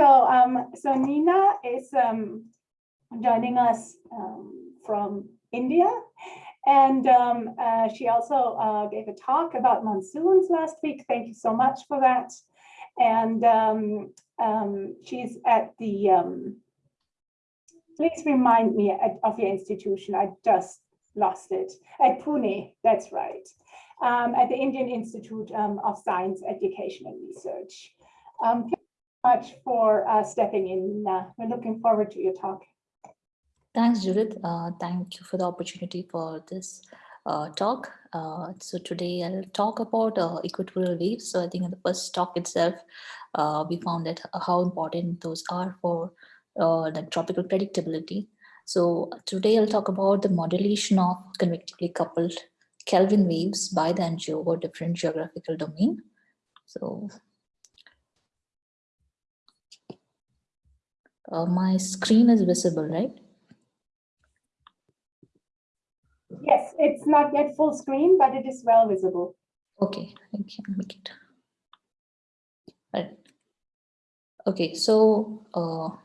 So, um, so Nina is um, joining us um, from India. And um, uh, she also uh, gave a talk about monsoons last week. Thank you so much for that. And um, um, she's at the, um, please remind me of your institution. I just lost it. At Pune, that's right. Um, at the Indian Institute um, of Science, Education and Research. Much for uh, stepping in. Uh, we're looking forward to your talk. Thanks, Judith. Uh, thank you for the opportunity for this uh, talk. Uh, so today I'll talk about uh, equatorial waves. So I think in the first talk itself, we found that how important those are for the tropical predictability. So today I'll talk about the modulation of convectively coupled Kelvin waves by the MJO over different geographical domain. So uh, my screen is visible, right? Yes, it's not yet full screen, but it is well visible. Okay, I can make it. Right. Okay, so uh,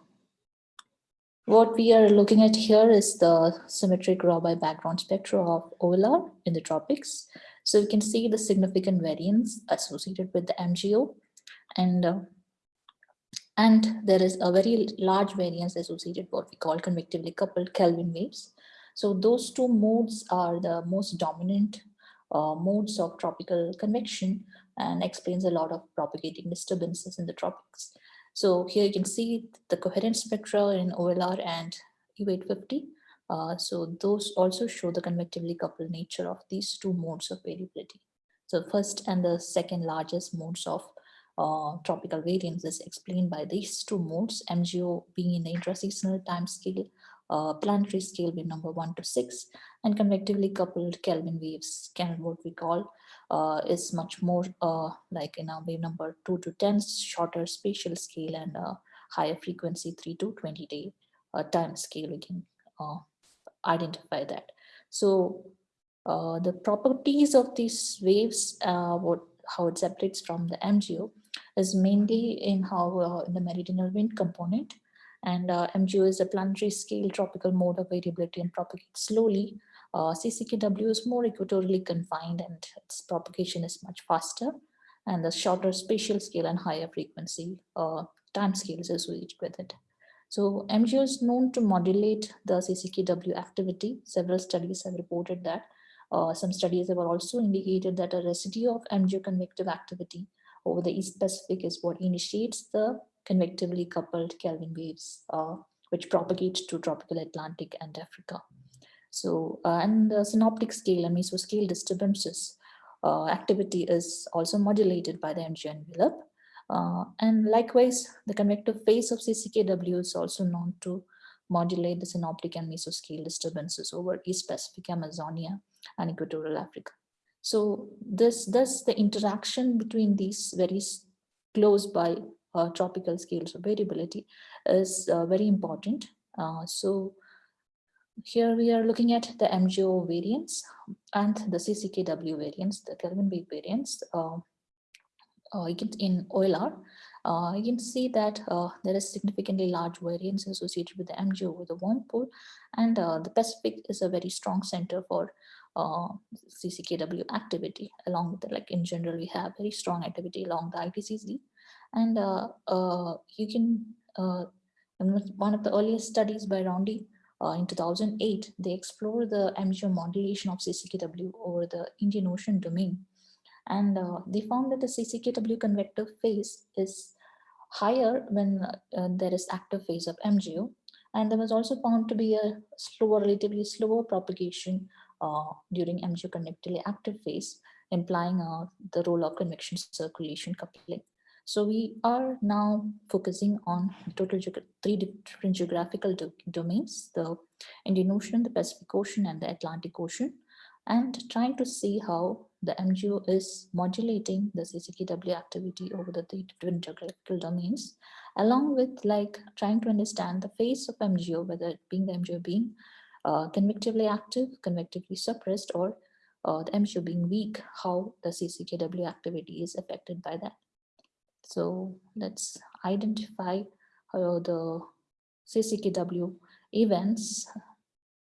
what we are looking at here is the symmetric Rabi background spectra of OLR in the tropics. So you can see the significant variance associated with the MJO and uh, and there is a very large variance associated with what we call convectively coupled Kelvin waves. So those two modes are the most dominant uh, modes of tropical convection and explains a lot of propagating disturbances in the tropics. So here you can see the coherent spectra in OLR and U850. Uh, so those also show the convectively coupled nature of these two modes of variability. So first and the second largest modes of uh, tropical variance is explained by these two modes, MJO being in the intraseasonal time scale uh, planetary scale being number one to six, and convectively coupled Kelvin waves, what we call, uh, is much more uh, like in a wave number two to 10, shorter spatial scale and uh, higher frequency three to 20 day uh, time scale, we can identify that. So the properties of these waves, what how it separates from the MJO is mainly in how in the meridional wind component and uh, MJO is a planetary scale tropical mode of variability and propagates slowly. Uh, CCKW is more equatorially confined and its propagation is much faster and the shorter spatial scale and higher frequency uh, time scales associated with it. So MJO is known to modulate the CCKW activity. Several studies have reported that. Uh, some studies have also indicated that a residue of MJO convective activity over the East Pacific is what initiates the convectively coupled Kelvin waves, uh, which propagate to tropical Atlantic and Africa. So, uh, and the synoptic scale and mesoscale disturbances uh, activity is also modulated by the MJO envelope. Uh, and likewise, the convective phase of CCKW is also known to modulate the synoptic and mesoscale disturbances over East Pacific Amazonia and equatorial Africa. So this, thus the interaction between these very close by uh, tropical scales of variability is uh, very important. Uh, so here we are looking at the MJO variance and the CCKW variance, the Kelvin wave variance uh, uh, in OLR. Uh, you can see that uh, there is significantly large variance associated with the MJO with the warm pool and the Pacific is a very strong center for uh, CCKW activity along with the, like in general we have very strong activity along the ITCZ and uh, uh, you can, uh, one of the earliest studies by Roundy in 2008, they explored the MJO modulation of CCKW over the Indian Ocean domain. And they found that the CCKW convective phase is higher when uh, there is active phase of MJO. And there was also found to be a slower, relatively slower propagation uh, during MJO convectively active phase, implying uh, the role of convection circulation coupling. So we are now focusing on total three different geographical do domains, the Indian Ocean, the Pacific Ocean, and the Atlantic Ocean, and trying to see how the MJO is modulating the CCKW activity over the three different geographical domains, along with like trying to understand the phase of MJO, whether it being the MJO being uh, convectively active, convectively suppressed, or uh, the MJO being weak, how the CCKW activity is affected by that. So let's identify how the CCKW events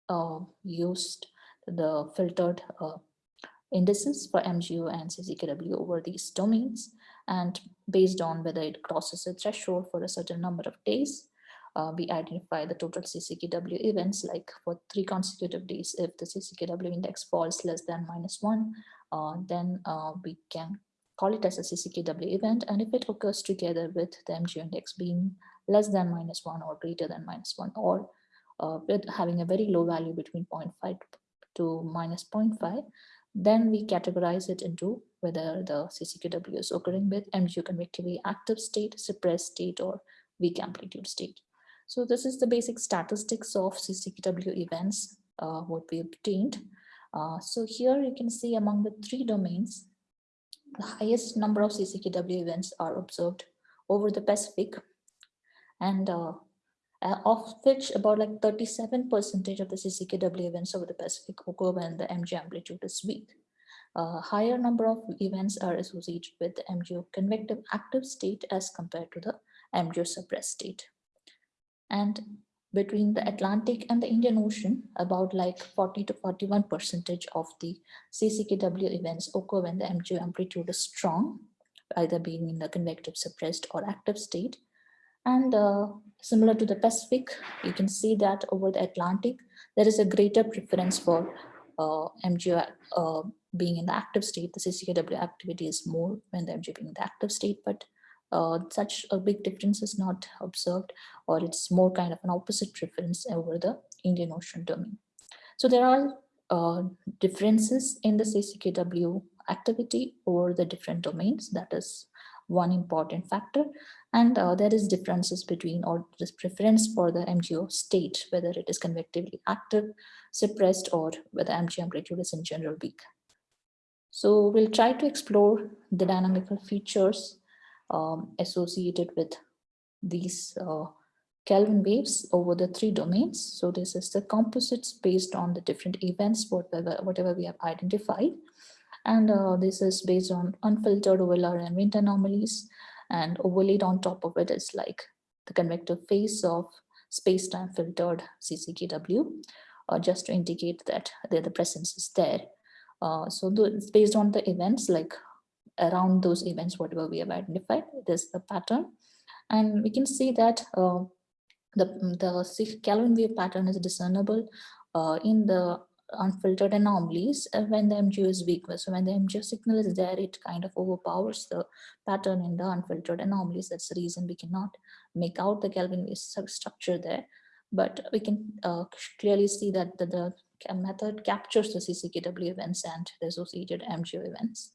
uh, used the filtered uh, indices for MJO and CCKW over these domains. And based on whether it crosses a threshold for a certain number of days, uh, we identify the total CCKW events like for three consecutive days. If the CCKW index falls less than minus one, uh, then uh, we can call it as a CCKW event. And if it occurs together with the MJO index being less than minus one or greater than minus one, or uh, with having a very low value between 0.5 to minus 0.5, then we categorize it into whether the CCKW is occurring with MJO convectively active state, suppressed state, or weak amplitude state. So this is the basic statistics of CCKW events, uh, what we obtained. Uh, so here you can see among the three domains, the highest number of CCKW events are observed over the Pacific and uh, uh, of which about like 37 percentage of the CCKW events over the Pacific occur when the MJO amplitude is weak. A higher number of events are associated with the MJO convective active state as compared to the MJO suppressed state. And between the Atlantic and the Indian Ocean, about like 40 to 41 percentage of the CCKW events occur when the MJO amplitude is strong, either being in the convective suppressed or active state. And uh, similar to the Pacific, you can see that over the Atlantic, there is a greater preference for uh, MJO uh, being in the active state. The CCKW activity is more when the MJO being in the active state, but uh, such a big difference is not observed, or it's more kind of an opposite preference over the Indian Ocean domain. So there are uh, differences in the CCKW activity over the different domains. That is one important factor. And uh, there is differences between or this preference for the MJO state, whether it is convectively active, suppressed, or whether MJO amplitude is in general weak. So we'll try to explore the dynamical features um, associated with these uh, Kelvin waves over the three domains. So this is the composites based on the different events, whatever, whatever we have identified. And uh, this is based on unfiltered OLR and wind anomalies. And overlaid on top of it is like the convective phase of space-time filtered CCKW, uh, just to indicate that the, the presence is there. Uh, so it's based on the events like around those events, whatever we have identified, there's the pattern. And we can see that uh, the, the Kelvin wave pattern is discernible uh, in the unfiltered anomalies uh, when the MJO is weak. So when the MJO signal is there, it kind of overpowers the pattern in the unfiltered anomalies. That's the reason we cannot make out the Kelvin wave structure there. But we can uh, clearly see that the, the method captures the CCKW events and the associated MJO events.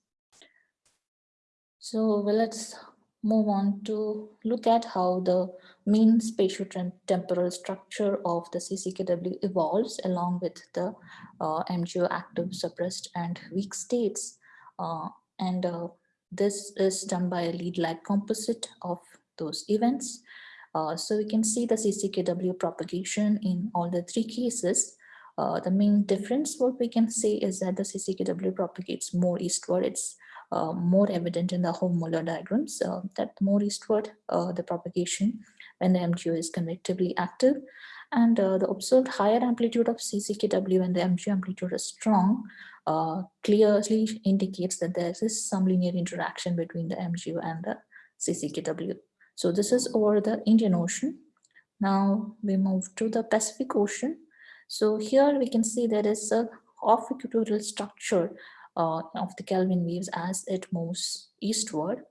So well, let's move on to look at how the mean spatio-temporal structure of the CCKW evolves along with the uh, MJO active, suppressed, and weak states. Uh, and uh, this is done by a lead lag composite of those events. Uh, so we can see the CCKW propagation in all the three cases. Uh, the main difference what we can say is that the CCKW propagates more eastward. It's uh, more evident in the Hovmöller diagrams uh, that more eastward uh, the propagation when the MJO is convectively active and uh, the observed higher amplitude of CCKW when the MJO amplitude is strong clearly indicates that there is some linear interaction between the MJO and the CCKW. So this is over the Indian Ocean. Now we move to the Pacific Ocean. So here we can see there is a off equatorial structure uh, of the Kelvin waves as it moves eastward.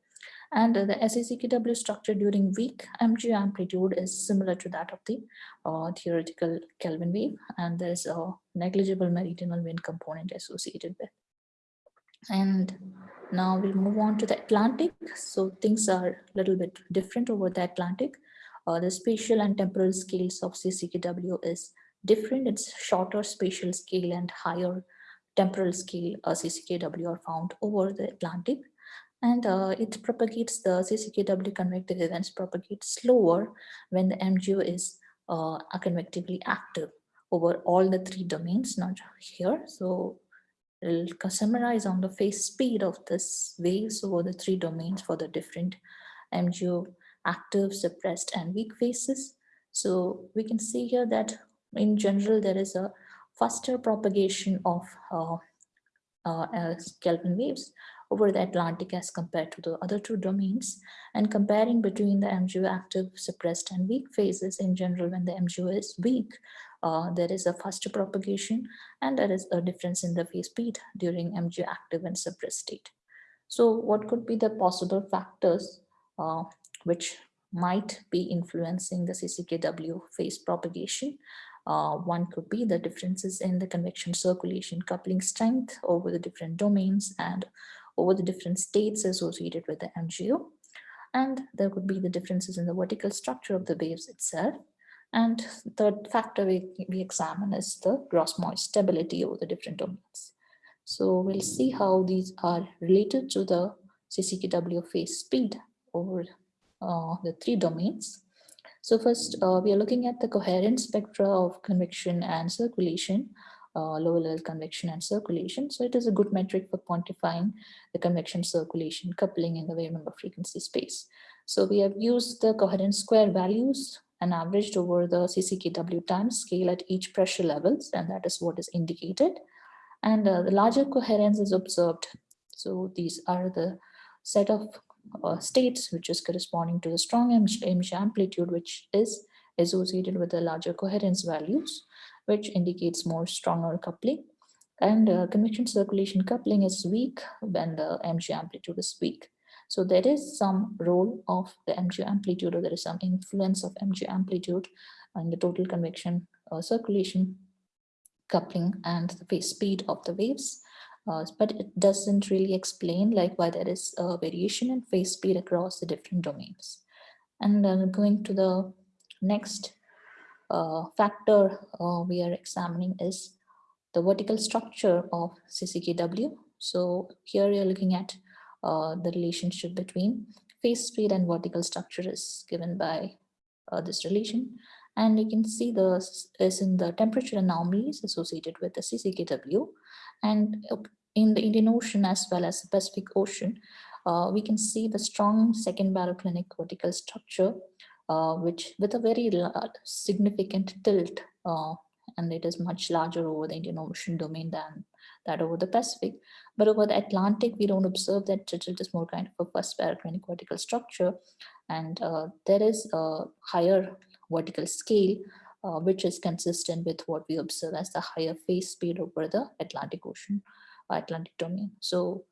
And the CCKW structure during weak MG amplitude is similar to that of the uh, theoretical Kelvin wave. And there's a negligible meridional wind component associated with. And now we'll move on to the Atlantic. So things are a little bit different over the Atlantic. Uh, the spatial and temporal scales of CCKW is different. It's shorter spatial scale and higher temporal scale uh, CCKW are found over the Atlantic and uh, it propagates the CCKW convective events propagate slower when the MJO is uh, convectively active over all the three domains, not here. So I'll summarize on the phase speed of this waves over the three domains for the different MJO active, suppressed, and weak phases. So we can see here that in general, there is a faster propagation of uh, uh, Kelvin waves over the Atlantic as compared to the other two domains and comparing between the MJO active, suppressed and weak phases in general when the MJO is weak, uh, there is a faster propagation and there is a difference in the phase speed during MJO active and suppressed state. So what could be the possible factors uh, which might be influencing the CCKW phase propagation? Uh, one could be the differences in the convection circulation coupling strength over the different domains and over the different states associated with the MJO. And there could be the differences in the vertical structure of the waves itself. And the third factor we, we examine is the gross moist stability over the different domains. So we'll see how these are related to the CCKW phase speed over uh, the three domains. So first, uh, we are looking at the coherent spectra of convection and circulation, uh, lower level convection and circulation. So it is a good metric for quantifying the convection circulation coupling in the wave number frequency space. So we have used the coherent square values and averaged over the CCKW time scale at each pressure levels, and that is what is indicated. And uh, the larger coherence is observed. So these are the set of uh, states, which is corresponding to the strong MG amplitude, which is associated with the larger coherence values, which indicates more stronger coupling. And uh, convection circulation coupling is weak when the MG amplitude is weak. So there is some role of the MG amplitude or there is some influence of MG amplitude on the total convection uh, circulation coupling and the speed of the waves uh, but it doesn't really explain like why there is a variation in phase speed across the different domains. And going to the next uh, factor uh, we are examining is the vertical structure of CCKW. So here you're looking at uh, the relationship between phase speed and vertical structure is given by uh, this relation. And you can see the is in the temperature anomalies associated with the CCKW. And in the Indian Ocean as well as the Pacific Ocean, uh, we can see the strong second baroclinic vertical structure, uh, which with a very significant tilt, uh, and it is much larger over the Indian Ocean domain than that over the Pacific. But over the Atlantic, we don't observe that tilt is more kind of a first baroclinic vertical structure. And uh, there is a higher vertical scale uh, which is consistent with what we observe as the higher phase speed over the Atlantic Ocean. Atlantic domain. So,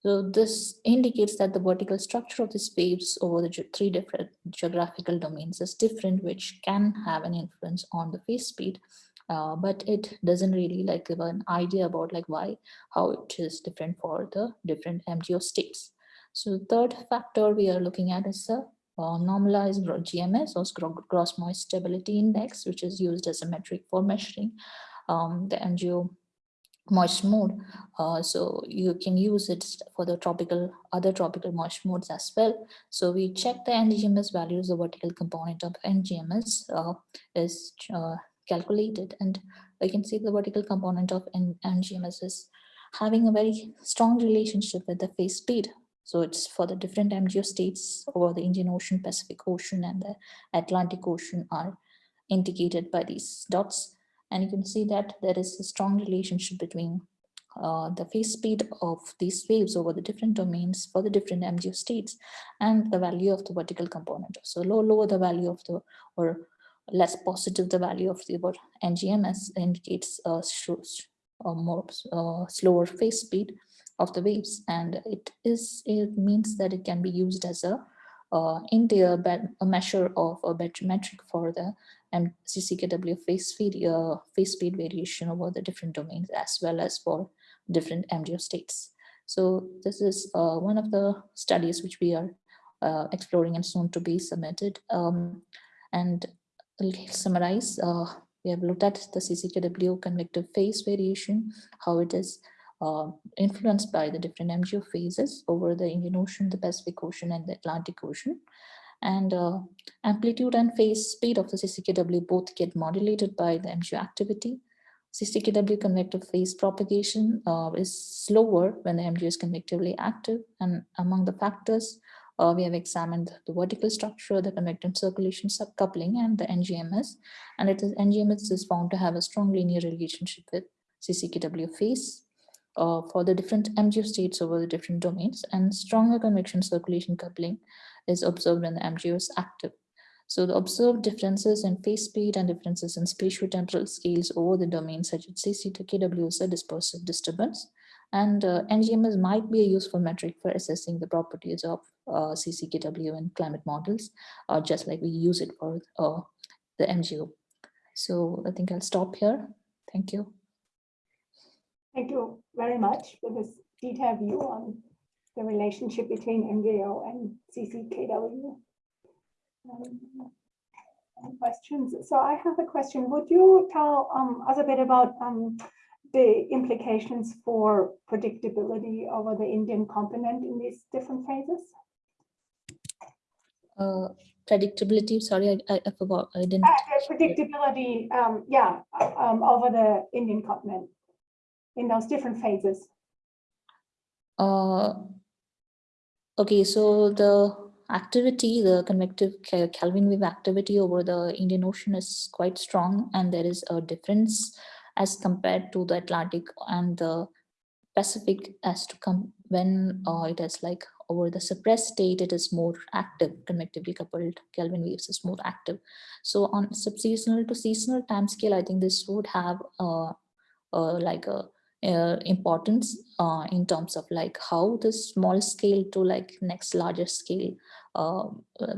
so this indicates that the vertical structure of these waves over the three different geographical domains is different, which can have an influence on the phase speed. Uh, but it doesn't really like give an idea about like why, how it is different for the different MJO states. So third factor we are looking at is the uh, normalized GMS or gross moist stability index, which is used as a metric for measuring um, the MJO moist mode. Uh, so you can use it for the tropical, other tropical moist modes as well. So we check the NGMS values, the vertical component of NGMS uh, is uh, calculated and you can see the vertical component of NGMS is having a very strong relationship with the phase speed. So it's for the different MJO states over the Indian Ocean, Pacific Ocean and the Atlantic Ocean are indicated by these dots. And you can see that there is a strong relationship between uh, the phase speed of these waves over the different domains for the different MJO states and the value of the vertical component. So low, lower the value of the, or less positive the value of the NGMS indicates a, a more slower phase speed of the waves. And it is, it means that it can be used as a uh, India a measure of a metric for the and CCKW phase speed, uh, phase speed variation over the different domains as well as for different MJO states. So this is uh, one of the studies which we are uh, exploring and soon to be submitted. Um, and I'll summarize, uh, we have looked at the CCKW convective phase variation, how it is uh, influenced by the different MJO phases over the Indian Ocean, the Pacific Ocean, and the Atlantic Ocean. And uh, amplitude and phase speed of the CCKW both get modulated by the MJO activity. CCKW convective phase propagation uh, is slower when the MJO is convectively active. And among the factors Uh, we have examined the vertical structure, the convective circulation subcoupling, and the NGMS. And it is NGMS is found to have a strong linear relationship with CCKW phase uh, for the different MJO states over the different domains, and stronger convection circulation coupling is observed when the MJO is active. So the observed differences in phase speed and differences in spatiotemporal scales over the domains such as CCKW is a dispersive disturbance. And uh, NGMS might be a useful metric for assessing the properties of uh, CCKW in climate models, uh, just like we use it for uh, the MJO. So I think I'll stop here. Thank you. Thank you very much for this detailed view on the relationship between MJO and CCKW. Um, any Questions. So I have a question. Would you tell um, us a bit about um, the implications for predictability over the Indian continent in these different phases? Uh, predictability, sorry, I, I, forgot, I didn't. Uh, Predictability, um, yeah, uh, um, over the Indian continent in those different phases. Uh, okay, so the activity, the convective Kelvin wave activity over the Indian Ocean is quite strong, and there is a difference as compared to the Atlantic and the Pacific as to come when uh, it is like over the suppressed state, it is more active, convectively coupled Kelvin waves is more active. So on subseasonal to seasonal timescale, I think this would have uh, uh, like a uh, importance uh, in terms of like how the small scale to like next larger scale uh,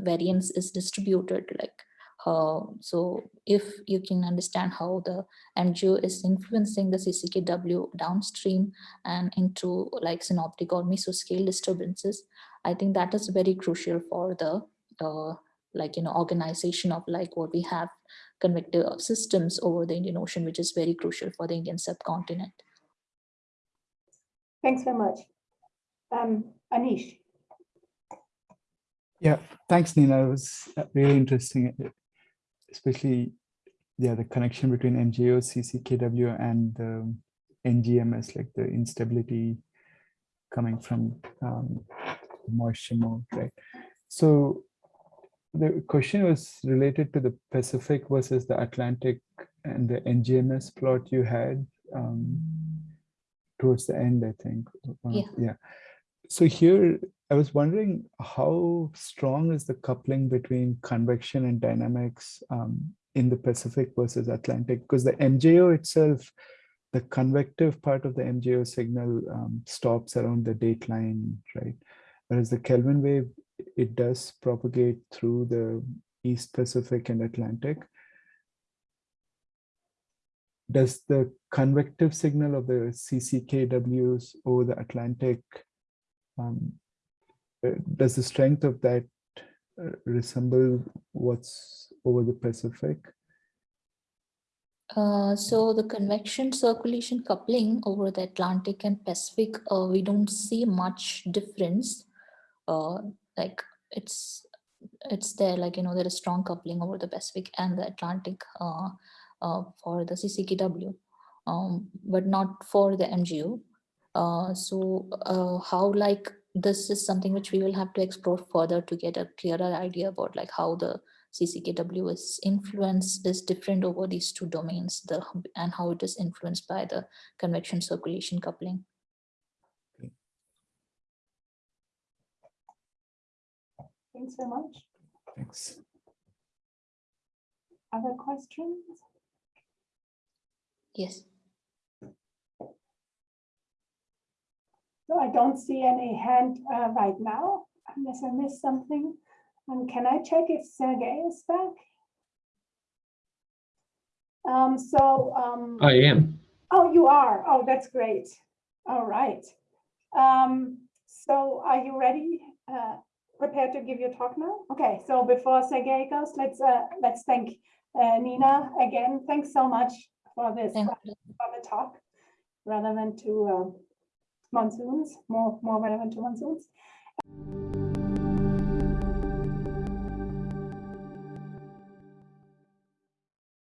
variance is distributed like uh, so if you can understand how the MJO is influencing the CCKW downstream and into like synoptic or mesoscale disturbances, I think that is very crucial for the uh, like you know organization of like what we have convective systems over the Indian Ocean, which is very crucial for the Indian subcontinent. Thanks very much. Um, Anish, Yeah, thanks, Nina. It was uh, really interesting, uh, especially yeah, the connection between MJO, CCKW, and the NGMS, like the instability coming from um, moisture mode, right? So the question was related to the Pacific versus the Atlantic and the NGMS plot you had um, towards the end, I think. Yeah. Yeah. So here, I was wondering how strong is the coupling between convection and dynamics um, in the Pacific versus Atlantic? Because the MJO itself, the convective part of the MJO signal um, stops around the dateline, right? Whereas the Kelvin wave, it does propagate through the East Pacific and Atlantic. Does the convective signal of the CCKWs over the Atlantic um, uh, does the strength of that uh, resemble what's over the Pacific? Uh, so the convection circulation coupling over the Atlantic and Pacific, uh, we don't see much difference. Uh, like it's it's there, like you know, there is strong coupling over the Pacific and the Atlantic uh, for the CCKW, um, but not for the MJO. Uh, so uh, how like this is something which we will have to explore further to get a clearer idea about like how the CCKW is influence is different over these two domains, the and how it is influenced by the convection circulation coupling. thanks very much. Thanks. Other questions? Yes. So I don't see any hand uh, right now, unless I missed something. Um, can I check if Sergey is back? Um, so, um, I am. oh, you are. Oh, that's great. All right. Um, so are you ready? Uh, prepared to give your talk now? Okay, so before Sergey goes, let's uh, let's thank uh, Nina again. Thanks so much for this Thank uh, you. for the talk, relevant to um, monsoons, more more relevant to monsoons.